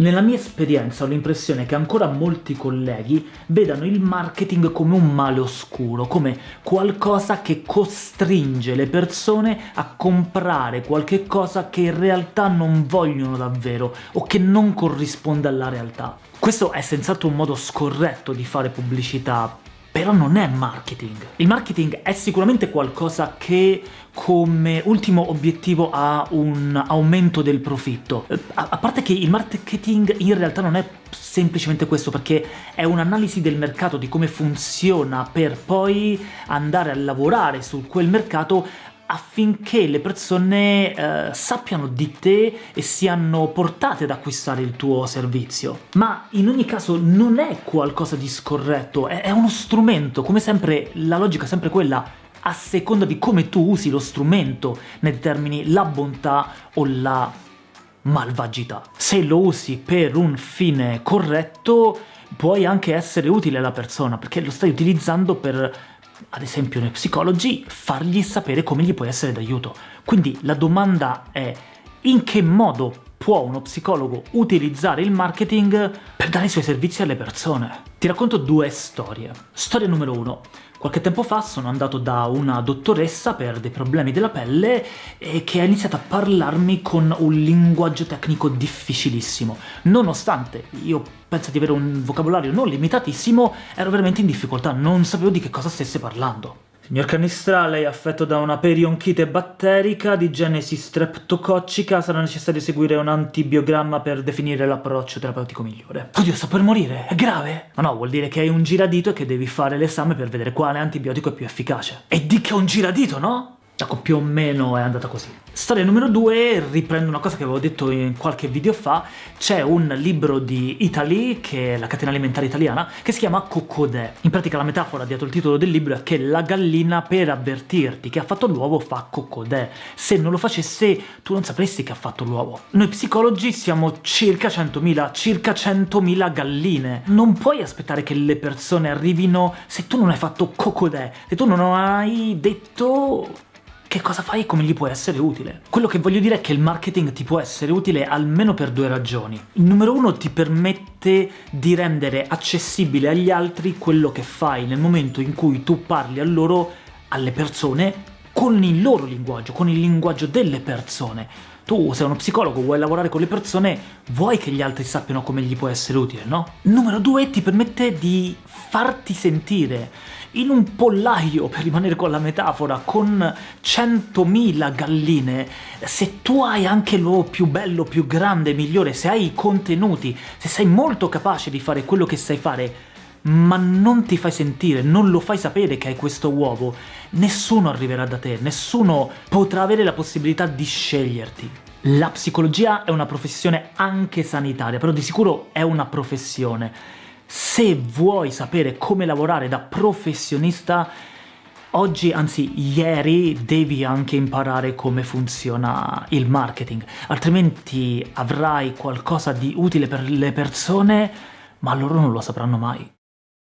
Nella mia esperienza ho l'impressione che ancora molti colleghi vedano il marketing come un male oscuro, come qualcosa che costringe le persone a comprare qualche cosa che in realtà non vogliono davvero o che non corrisponde alla realtà. Questo è senz'altro un modo scorretto di fare pubblicità, però non è marketing. Il marketing è sicuramente qualcosa che come ultimo obiettivo ha un aumento del profitto. Eh, a, a parte che il marketing in realtà non è semplicemente questo, perché è un'analisi del mercato, di come funziona, per poi andare a lavorare su quel mercato affinché le persone eh, sappiano di te e siano portate ad acquistare il tuo servizio. Ma in ogni caso non è qualcosa di scorretto, è, è uno strumento, come sempre la logica è sempre quella, a seconda di come tu usi lo strumento ne determini la bontà o la malvagità. Se lo usi per un fine corretto puoi anche essere utile alla persona, perché lo stai utilizzando per ad esempio nei psicologi, fargli sapere come gli puoi essere d'aiuto. Quindi la domanda è in che modo può uno psicologo utilizzare il marketing per dare i suoi servizi alle persone? Ti racconto due storie. Storia numero uno. Qualche tempo fa sono andato da una dottoressa per dei problemi della pelle e che ha iniziato a parlarmi con un linguaggio tecnico difficilissimo. Nonostante io penso di avere un vocabolario non limitatissimo, ero veramente in difficoltà, non sapevo di che cosa stesse parlando. Signor Canistra, lei è affetto da una perionchite batterica di genesi streptococcica, sarà necessario seguire un antibiogramma per definire l'approccio terapeutico migliore. Oddio, sto per morire, è grave? Ma no, vuol dire che hai un giradito e che devi fare l'esame per vedere quale antibiotico è più efficace. E di che un giradito, no? Ecco, più o meno è andata così. Storia numero due, riprendo una cosa che avevo detto in qualche video fa, c'è un libro di Italy, che è la catena alimentare italiana, che si chiama Cocodè. In pratica la metafora dietro il titolo del libro è che la gallina per avvertirti che ha fatto l'uovo fa Cocodè. Se non lo facesse tu non sapresti che ha fatto l'uovo. Noi psicologi siamo circa 100.000, circa 100.000 galline. Non puoi aspettare che le persone arrivino se tu non hai fatto Cocodè, se tu non hai detto che cosa fai e come gli può essere utile. Quello che voglio dire è che il marketing ti può essere utile almeno per due ragioni. Numero uno ti permette di rendere accessibile agli altri quello che fai nel momento in cui tu parli a loro, alle persone, con il loro linguaggio, con il linguaggio delle persone. Tu sei uno psicologo, vuoi lavorare con le persone, vuoi che gli altri sappiano come gli può essere utile, no? Numero due ti permette di farti sentire in un pollaio, per rimanere con la metafora, con 100.000 galline, se tu hai anche l'uovo più bello, più grande, migliore, se hai i contenuti, se sei molto capace di fare quello che sai fare, ma non ti fai sentire, non lo fai sapere che hai questo uovo, nessuno arriverà da te, nessuno potrà avere la possibilità di sceglierti. La psicologia è una professione anche sanitaria, però di sicuro è una professione se vuoi sapere come lavorare da professionista, oggi, anzi ieri, devi anche imparare come funziona il marketing, altrimenti avrai qualcosa di utile per le persone, ma loro non lo sapranno mai.